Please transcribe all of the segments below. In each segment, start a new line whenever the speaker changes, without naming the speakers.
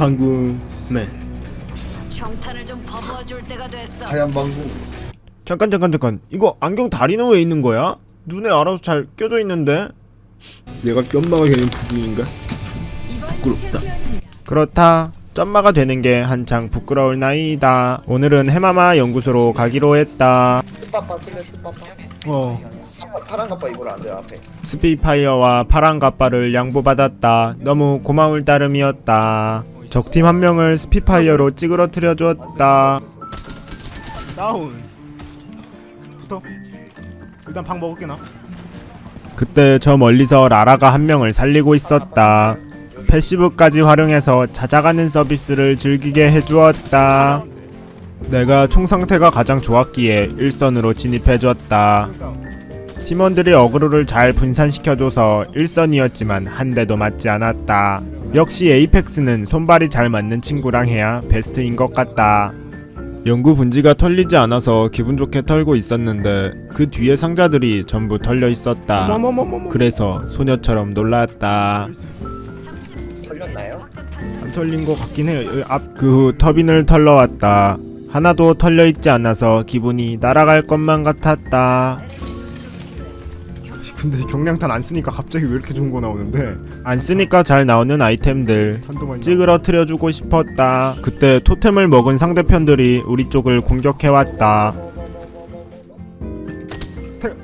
방구맨
평탄을 좀 퍼부어 줄 때가 됐어.
하얀 방구.
잠깐 잠깐 잠깐. 이거 안경 다리는 왜 있는 거야? 눈에 알아서 잘 껴져 있는데? 내가 꼈마가 되는 부분인가? 부끄럽다. 그렇다. 점마가 되는 게 한창 부끄러울 나이다. 오늘은 해마마 연구소로 가기로 했다.
스파파 쓸래 스파파.
어.
파란 갑바 입으라 안돼 앞에.
스피파이어와 파란 갑바를 양보받았다. 너무 고마울 따름이었다 적팀 한 명을 스핏파이어로 찌그러뜨려 주었다. 다운. 붙어 일단 방 먹을게 나. 그때 저 멀리서 라라가 한 명을 살리고 있었다. passive까지 활용해서 찾아가는 서비스를 즐기게 해주었다. 내가 총 상태가 가장 좋았기에 일선으로 진입해줬다. 팀원들이 어그로를 잘 분산시켜줘서 1선이었지만 한 대도 맞지 않았다. 역시 에이펙스는 손발이 잘 맞는 친구랑 해야 베스트인 것 같다. 연구 분지가 털리지 않아서 기분 좋게 털고 있었는데 그 뒤에 상자들이 전부 털려 있었다. 그래서 소녀처럼 놀랐다.
털렸나요?
안 털린 것 같긴 해요. 앞그 후 터빈을 털러 왔다. 하나도 털려 있지 않아서 기분이 날아갈 것만 같았다. 근데 경량탄 안 쓰니까 갑자기 왜 이렇게 좋은 거 나오는데? 안 쓰니까 잘 나오는 아이템들 찌그러뜨려 주고 싶었다. 그때 토템을 먹은 상대편들이 우리 쪽을 공격해 왔다.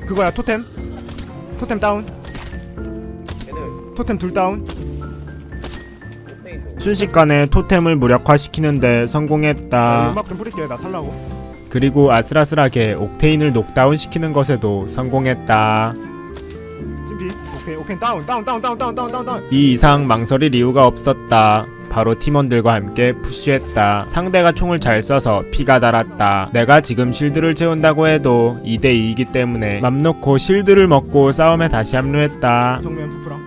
그거야 토템? 토템 다운. 토템 둘 다운. 순식간에 토템을 무력화시키는데 성공했다.
음악 좀 뿌릴게 나 살라고
그리고 아슬아슬하게 옥테인을 녹다운 시키는 것에도 성공했다.
오케이 오케이 다운 다운 다운 다운 다운 다운 다운.
이 이상 망설일 이유가 없었다. 바로 팀원들과 함께 push했다. 상대가 총을 잘 쏴서 피가 달았다. 내가 지금 실드를 채운다고 해도 2대2이기 때문에 맘 놓고 실드를 먹고 싸움에 다시 합류했다.
정면 푸프랑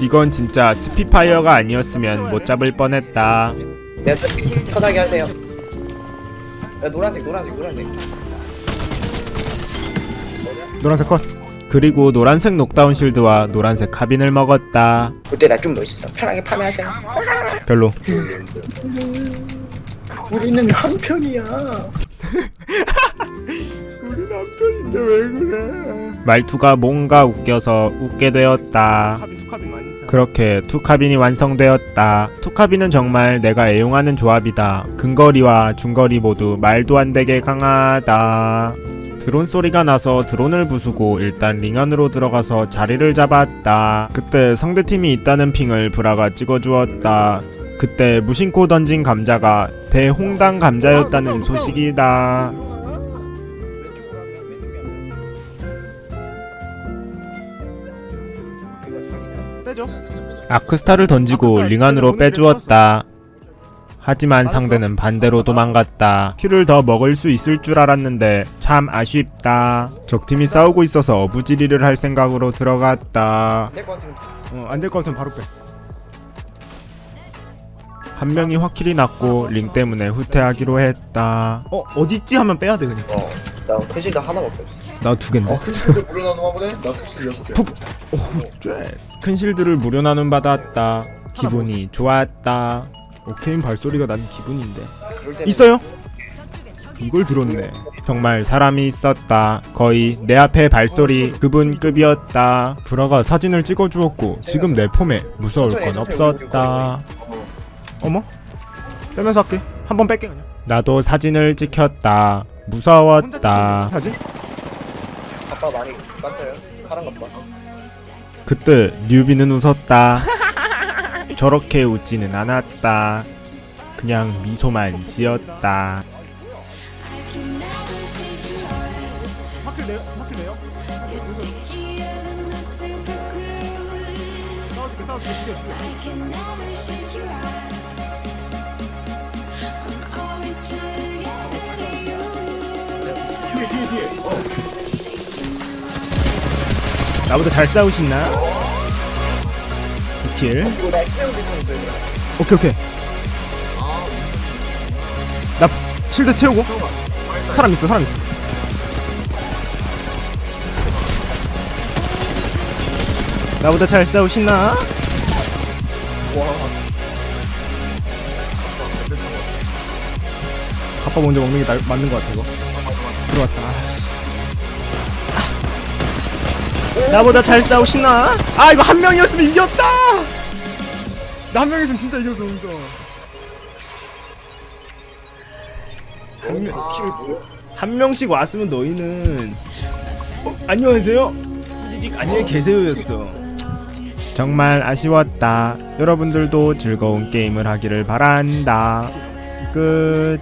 이건 진짜 스핏파이어가 아니었으면 못 잡을 뻔했다.
네, 편하게 하세요. 야 노란색 노란색 노란색
노란색 컷. 그리고 노란색 녹다운 실드와 노란색 카빈을 먹었다.
그때 나 좀 멋있어 편하게 farming하세요
별로.
우리는 한 편이야
말투가 뭔가 웃겨서 웃게 되었다. 그렇게 투카빈이 완성되었다. 투카빈은 정말 내가 애용하는 조합이다. 근거리와 중거리 모두 말도 안 되게 강하다. 드론 소리가 나서 드론을 부수고 일단 링 안으로 들어가서 자리를 잡았다. 그때 상대팀이 있다는 핑을 브라가 찍어주었다. 그때 무심코 던진 감자가 대홍당 감자였다는 소식이다.
빼줘
아크스타를 던지고 링 안으로 빼주었다. 하지만 상대는 반대로 도망갔다. 키를 더 먹을 수 있을 줄 알았는데 참 아쉽다. 적팀이 싸우고 있어서 어부지리를 할 생각으로 들어갔다.
될것 같은
어안될 것 같으면 바로 빼
한 명이 확실히 났고 링 때문에 후퇴하기로 했다. 어 어딨지 하면 빼야 돼 그냥.
어 나 캐시가 하나밖에 없어
나 두 갠데.
큰 실드 물어나는 보네? 나 특실 여섯 개.
큰 실드를 무료 나눔 받았다. 기분이 좋았다. 오케인 발소리가 난 기분인데.
때는
있어요? 이걸 들었네. 정말 사람이 있었다. 거의 내 앞에 발소리 그분 급이었다. 브라가 사진을 찍어주었고 지금 내 폼에 무서울 건 없었다.
어머 빼면서 할게 한 번 뺄게 그냥
나도 사진을 찍혔다. 무서웠다.
사진?
아빠 많이 깠어요 파란 갑바
그때 뉴비는 웃었다. 저렇게 웃지는 않았다. 그냥 미소만 지었다.
뒤에 뒤에 뒤에. 어.
나보다 잘 싸우시나? 킬.
이거 나 태우고 있어요
오케이 오케이. 나 실드 채우고. 사람 있어 사람 있어. 나보다 잘 싸우시나?
아빠 먼저 먹는 게 나, 맞는 것 같아 이거 들어왔다
나보다 잘 싸우시나?
아 이거 한 명이었으면 이겼다 나 한 명이었으면 진짜 이겼어 진짜
한 명씩 왔으면 너희는 어, 안녕하세요. 안녕히 계세요였어. 정말 아쉬웠다. 여러분들도 즐거운 게임을 하기를 바란다. 끝.